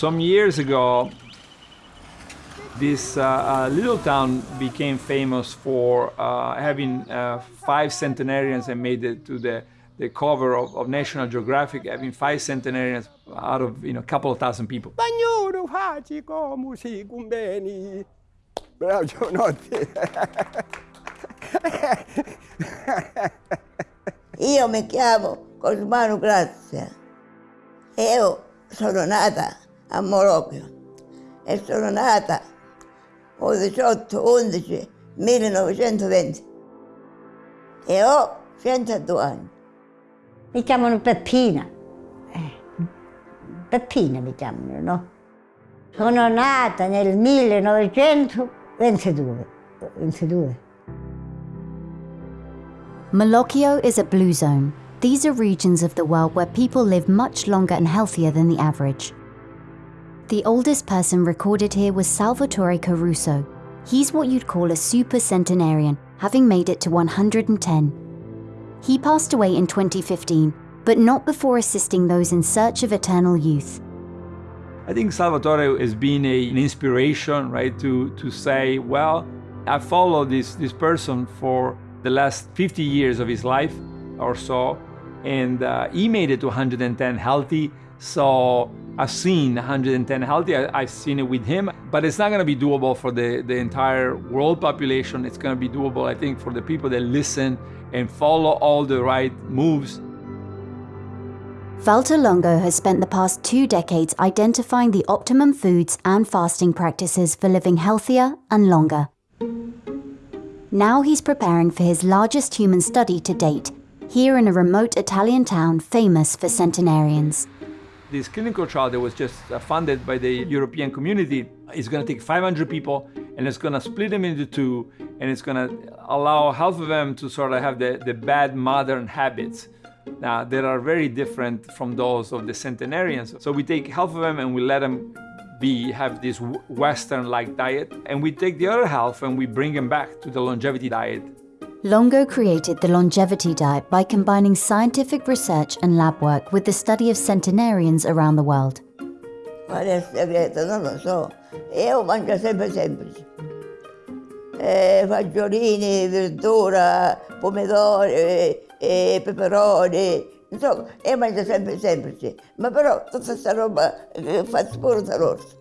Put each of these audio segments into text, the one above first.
Some years ago, this uh, uh, little town became famous for uh, having uh, five centenarians and made it to the, the cover of, of, National Geographic, having five centenarians out of you know, a couple of thousand people. Io mi chiamo Cosmano Grazia. Io sono nata a Molochio e sono nata il 18 11 1920 e ho 102 anni. Mi chiamano Peppina. Eh, Peppina mi chiamano, no? Sono nata nel 1922. 22. Molochio is a blue zone. These are regions of the world where people live much longer and healthier than the average. The oldest person recorded here was Salvatore Caruso. He's what you'd call a super centenarian, having made it to 110. He passed away in 2015, but not before assisting those in search of eternal youth. I think Salvatore has been a, an inspiration, right, to, to say, well, I followed this, this person for the last 50 years of his life or so, and uh, he made it to 110 healthy. So I've seen 110 healthy, I, have seen it with him, but it's not going to be doable for the, the entire world population. It's going to be doable, I think, for the people that listen and follow all the right moves. Valter Longo has spent the past two decades identifying the optimum foods and fasting practices for living healthier and longer. Now he's preparing for his largest human study to date, here in a remote Italian town famous for centenarians this clinical trial that was just uh, funded by the European community is going to take 500 people and it's going to split them into two and it's going to allow half of them to sort of have the, the bad modern habits now that are very different from those of the centenarians. So we take half of them and we let them be have this Western-like diet and we take the other half and we bring them back to the longevity diet Longo created the longevity diet by combining scientific research and lab work with the study of centenarians around the world. Qual è il segreto? Non lo so. Io mangio sempre semplice. Eh, fagiolini, verdura, pomodori, eh, peperoni. Insomma, io mangio sempre semplice. Ma però tutta questa roba eh, fa spurta rossa.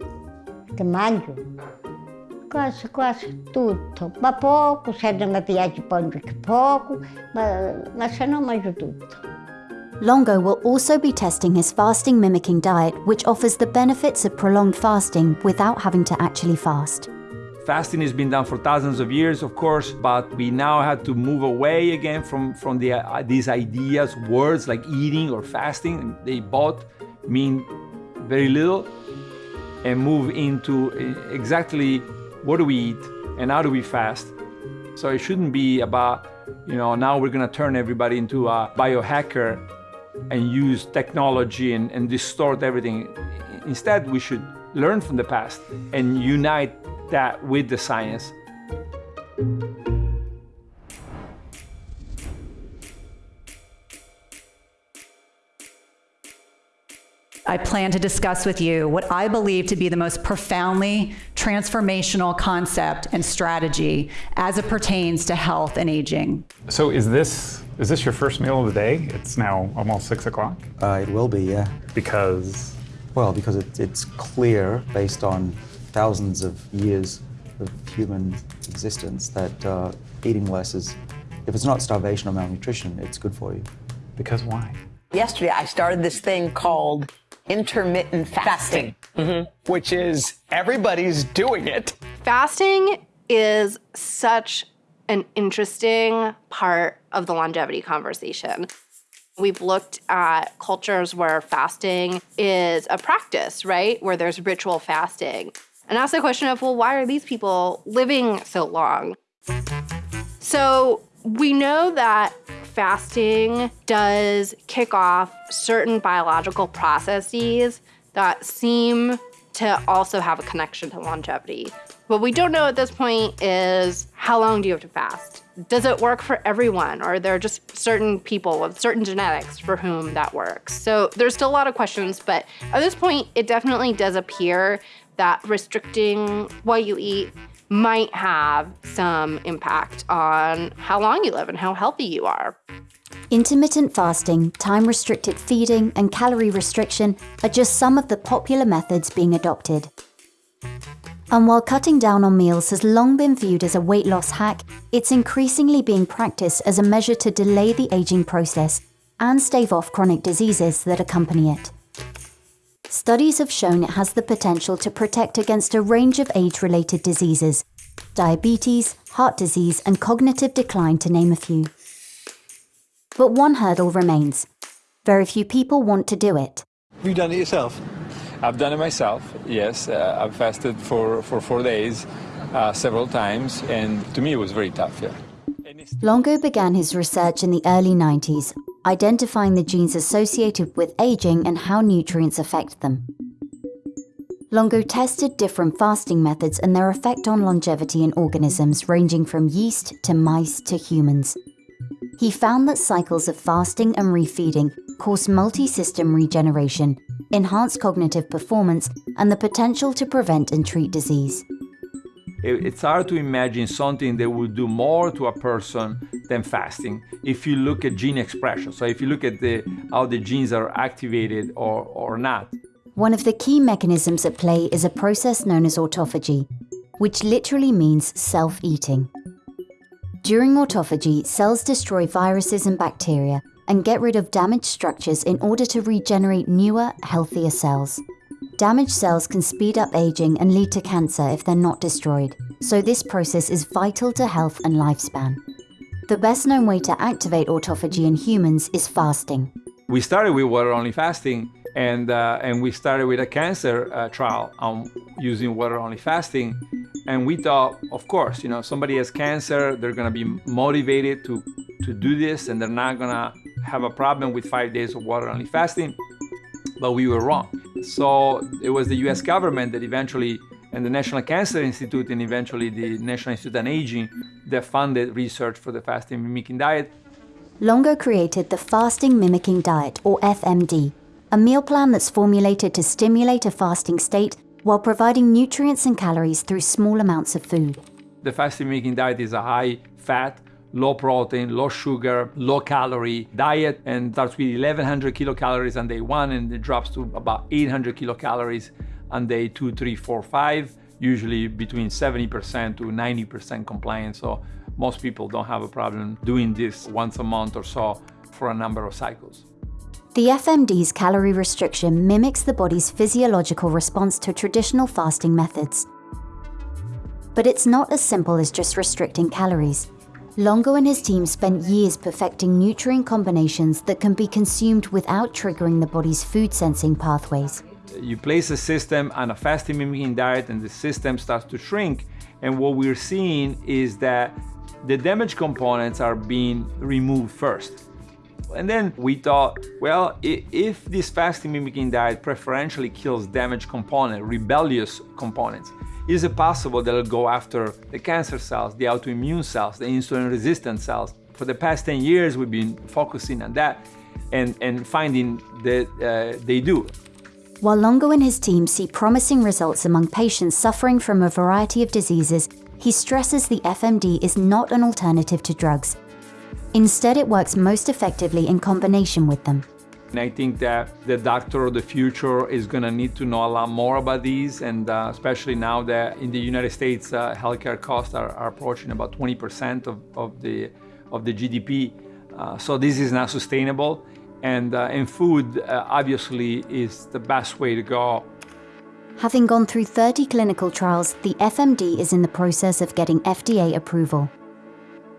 Che mangio? Quase, quase tutto, ma poco, se non mi piace poi poco, ma, ma se no mangio tutto. Longo will also be testing his fasting mimicking diet, which offers the benefits of prolonged fasting without having to actually fast. Fasting has been done for thousands of years, of course, but we now had to move away again from, from the, uh, these ideas, words like eating or fasting. They both mean very little and move into uh, exactly what do we eat and how do we fast. So it shouldn't be about, you know, now we're gonna turn everybody into a biohacker and use technology and, and distort everything. Instead, we should learn from the past and unite that with the science. I plan to discuss with you what I believe to be the most profoundly transformational concept and strategy as it pertains to health and aging. So is this is this your first meal of the day? It's now almost six o'clock. Uh, it will be, yeah. Because, well, because it, it's clear based on thousands of years of human existence that uh, eating less is, if it's not starvation or malnutrition, it's good for you. Because why? Yesterday, I started this thing called intermittent fasting, mm-hmm. which is everybody's doing it. Fasting is such an interesting part of the longevity conversation. We've looked at cultures where fasting is a practice, right? Where there's ritual fasting. And ask the question of, well, why are these people living so long? So we know that fasting does kick off certain biological processes that seem to also have a connection to longevity. What we don't know at this point is how long do you have to fast? does it work for everyone? Or are there just certain people with certain genetics for whom that works? So there's still a lot of questions, but at this point, it definitely does appear that restricting what you eat might have some impact on how long you live and how healthy you are. Intermittent fasting, time restricted feeding, and calorie restriction are just some of the popular methods being adopted. And while cutting down on meals has long been viewed as a weight loss hack, it's increasingly being practiced as a measure to delay the aging process and stave off chronic diseases that accompany it. Studies have shown it has the potential to protect against a range of age related diseases diabetes, heart disease, and cognitive decline, to name a few. But one hurdle remains very few people want to do it. Have you done it yourself? I've done it myself, yes. Uh, I've fasted for, for four days uh, several times, and to me it was very tough, yeah. Longo began his research in the early 90s, identifying the genes associated with aging and how nutrients affect them. Longo tested different fasting methods and their effect on longevity in organisms ranging from yeast to mice to humans. He found that cycles of fasting and refeeding cause multi system regeneration, enhance cognitive performance, and the potential to prevent and treat disease. It's hard to imagine something that will do more to a person than fasting if you look at gene expression. So, if you look at the, how the genes are activated or, or not. One of the key mechanisms at play is a process known as autophagy, which literally means self eating. During autophagy, cells destroy viruses and bacteria and get rid of damaged structures in order to regenerate newer, healthier cells. Damaged cells can speed up aging and lead to cancer if they're not destroyed, so this process is vital to health and lifespan. The best known way to activate autophagy in humans is fasting. We started with water only fasting, and, uh, and we started with a cancer uh, trial on using water only fasting. And we thought, of course, you know, somebody has cancer, they're gonna be motivated to, to do this, and they're not gonna have a problem with five days of water only fasting. But we were wrong. So it was the US government that eventually, and the National Cancer Institute, and eventually the National Institute on Aging, that funded research for the fasting mimicking diet. Longo created the Fasting Mimicking Diet, or FMD, a meal plan that's formulated to stimulate a fasting state while providing nutrients and calories through small amounts of food. The fasting mimicking diet is a high fat, low protein, low sugar, low calorie diet and starts with 1100 kilocalories on day one and it drops to about 800 kilocalories on day two, three, four, five, usually between 70% to 90% compliance. So most people don't have a problem doing this once a month or so for a number of cycles. The FMD's calorie restriction mimics the body's physiological response to traditional fasting methods. But it's not as simple as just restricting calories. Longo and his team spent years perfecting nutrient combinations that can be consumed without triggering the body's food sensing pathways. You place a system on a fasting mimicking diet and the system starts to shrink. And what we're seeing is that the damaged components are being removed first. And then we thought, well, if this fasting mimicking diet preferentially kills damaged component, rebellious components, is it possible that it'll go after the cancer cells, the autoimmune cells, the insulin resistant cells? For the past 10 years, we've been focusing on that and, and finding that uh, they do. While Longo and his team see promising results among patients suffering from a variety of diseases, he stresses the FMD is not an alternative to drugs. Instead, it works most effectively in combination with them. And I think that the doctor of the future is going to need to know a lot more about these, and uh, especially now that in the United States, uh, healthcare costs are, are, approaching about 20% of, of, the, of the GDP. Uh, so this is not sustainable, and, uh, and food uh, obviously is the best way to go. Having gone through 30 clinical trials, the FMD is in the process of getting FDA approval.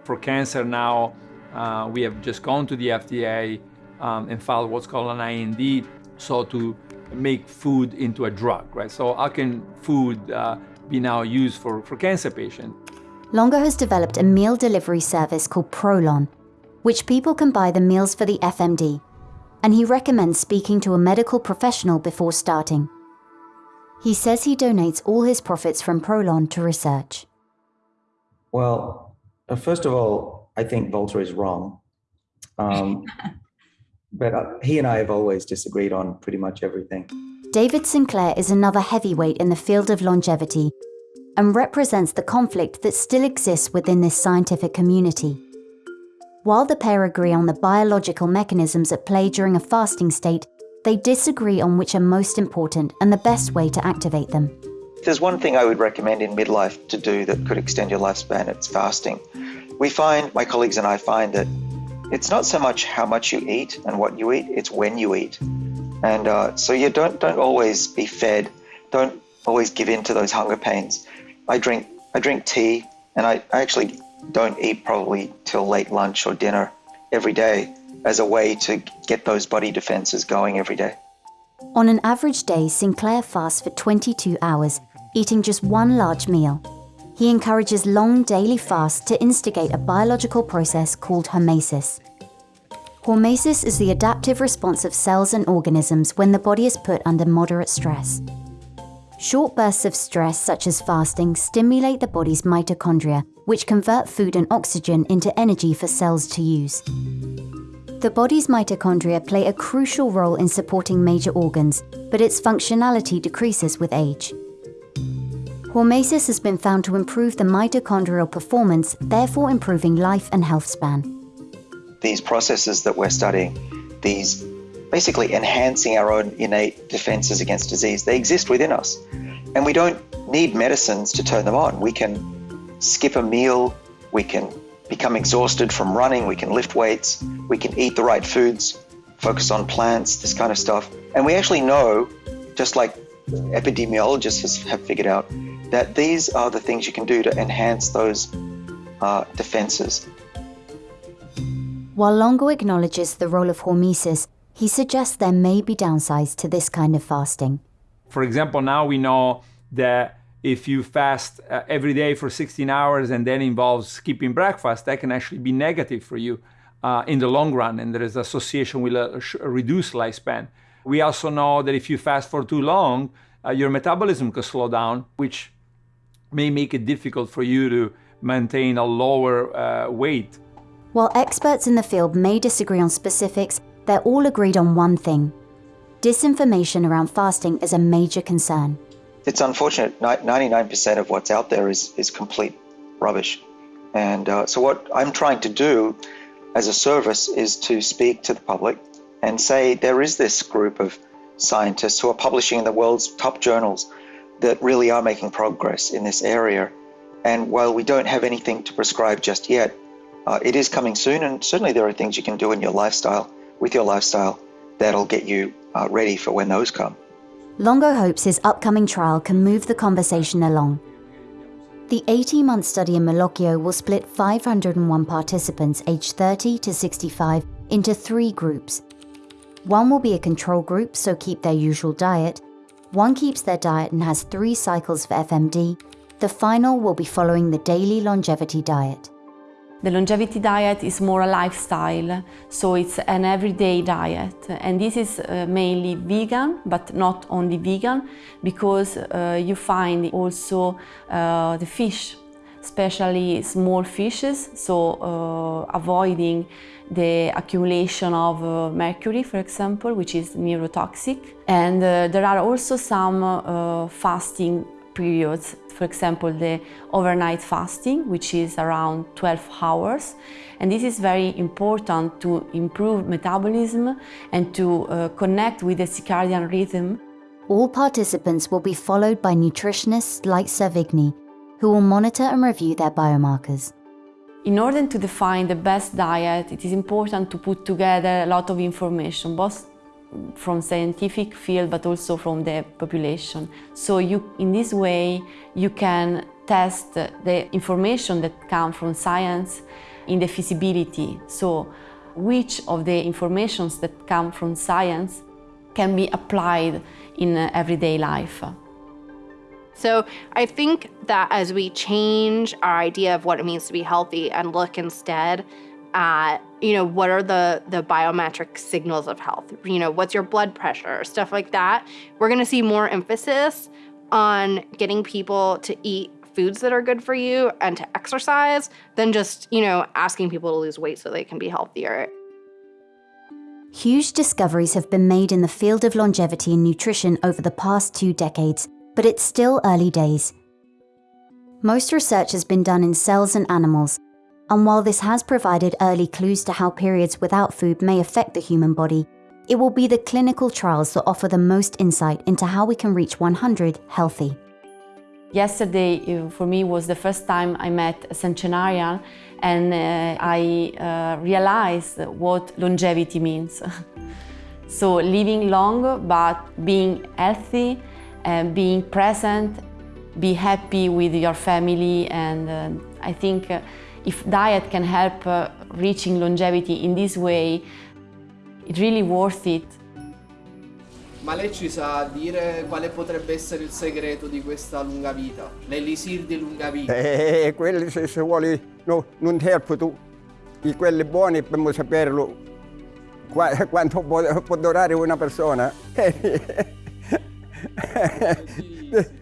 For cancer now, uh, we have just gone to the FDA um, and filed what's called an IND, so to make food into a drug, right? So how can food uh, be now used for, for cancer patients? Longo has developed a meal delivery service called Prolon, which people can buy the meals for the FMD, and he recommends speaking to a medical professional before starting. He says he donates all his profits from Prolon to research. Well, Uh, first of all, I think Valter is wrong. Um, but uh, he and I have always disagreed on pretty much everything. David Sinclair is another heavyweight in the field of longevity and represents the conflict that still exists within this scientific community. While the pair agree on the biological mechanisms at play during a fasting state, they disagree on which are most important and the best way to activate them. If there's one thing I would recommend in midlife to do that could extend your lifespan, it's fasting. We find, my colleagues and I find that it's not so much how much you eat and what you eat, it's when you eat. And uh, so you don't, don't always be fed, don't always give in to those hunger pains. I drink, I drink tea and I, I actually don't eat probably till late lunch or dinner every day as a way to get those body defenses going every day. On an average day, Sinclair fasts for 22 hours, eating just one large meal. He encourages long daily fasts to instigate a biological process called hormesis. Hormesis is the adaptive response of cells and organisms when the body is put under moderate stress. Short bursts of stress, such as fasting, stimulate the body's mitochondria, which convert food and oxygen into energy for cells to use. The body's mitochondria play a crucial role in supporting major organs, but its functionality decreases with age. Hormesis has been found to improve the mitochondrial performance, therefore improving life and health span. These processes that we're studying, these basically enhancing our own innate defenses against disease, they exist within us. And we don't need medicines to turn them on. We can skip a meal, we can become exhausted from running, we can lift weights, we can eat the right foods, focus on plants, this kind of stuff. And we actually know, just like epidemiologists have figured out, that these are the things you can do to enhance those uh, defenses. While Longo acknowledges the role of hormesis, he suggests there may be downsides to this kind of fasting. For example, now we know that if you fast uh, every day for 16 hours and then involves skipping breakfast, that can actually be negative for you uh, in the long run, and there is association with a, a, reduced lifespan. We also know that if you fast for too long, uh, your metabolism can slow down, which may make it difficult for you to maintain a lower uh, weight. While experts in the field may disagree on specifics, they're all agreed on one thing. Disinformation around fasting is a major concern it's unfortunate. 99% of what's out there is, is complete rubbish. And uh, so, what I'm trying to do as a service is to speak to the public and say there is this group of scientists who are publishing in the world's top journals that really are making progress in this area. And while we don't have anything to prescribe just yet, uh, it is coming soon. And certainly, there are things you can do in your lifestyle, with your lifestyle, that'll get you uh, ready for when those come. Longo hopes his upcoming trial can move the conversation along. The 18 month study in Molochio will split 501 participants aged 30 to 65 into three groups. One will be a control group, so keep their usual diet. One keeps their diet and has three cycles of FMD. The final will be following the daily longevity diet. The longevity diet is more a lifestyle, so it's an everyday diet. And this is uh, mainly vegan, but not only vegan, because uh, you find also uh, the fish, especially small fishes, so uh, avoiding the accumulation of uh, mercury, for example, which is neurotoxic. And uh, there are also some fasting periods. For example, the overnight fasting, which is around 12 hours. And this is very important to improve metabolism and to uh, connect with the circadian rhythm. All participants will be followed by nutritionists like Servigni, who will monitor and review their biomarkers. In order to define the best diet, it is important to put together a lot of information, both from scientific field but also from the population. So you, in this way you can test the information that come from science in the feasibility. So which of the informations that come from science can be applied in uh, everyday life. So I think that as we change our idea of what it means to be healthy and look instead at you know what are the the biometric signals of health? You know what's your blood pressure? Stuff like that. We're going to see more emphasis on getting people to eat foods that are good for you and to exercise than just, you know, asking people to lose weight so they can be healthier. Huge discoveries have been made in the field of longevity and nutrition over the past two decades, but it's still early days. Most research has been done in cells and animals, and while this has provided early clues to how periods without food may affect the human body, it will be the clinical trials that offer the most insight into how we can reach 100 healthy. Yesterday, uh, for me, was the first time I met a centenarian and uh, I uh, realized what longevity means. so living long, but being healthy, and being present, be happy with your family, and uh, I think uh, if diet can help uh, reaching longevity in this way, it's really worth it. Ma lei ci sa dire quale potrebbe essere il segreto di questa lunga vita? L'elisir di lunga vita? Eh, quelli se, se vuole no, non interpreto di quelli buoni dobbiamo saperlo qua, quanto può, può durare una persona. de, de,